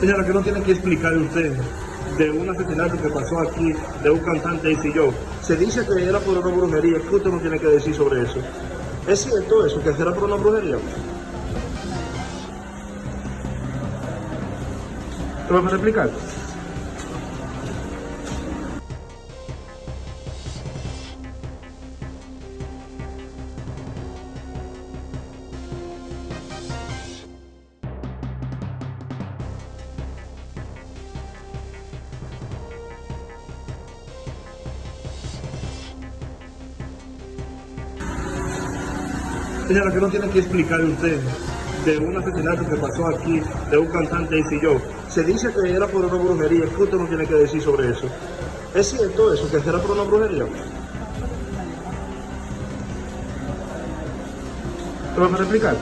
Señora, que no tiene que explicarle usted de un asesinato que pasó aquí de un cantante y yo. Se dice que era por una brujería. ¿Qué usted no tiene que decir sobre eso? ¿Es cierto eso, que era por una brujería? ¿Te vas a explicar? Señora, que no tiene que explicarle usted de un asesinato que pasó aquí de un cantante y yo. Se dice que era por una brujería. ¿Qué usted no tiene que decir sobre eso? ¿Es cierto eso, que era por una brujería? ¿Te vas a explicar?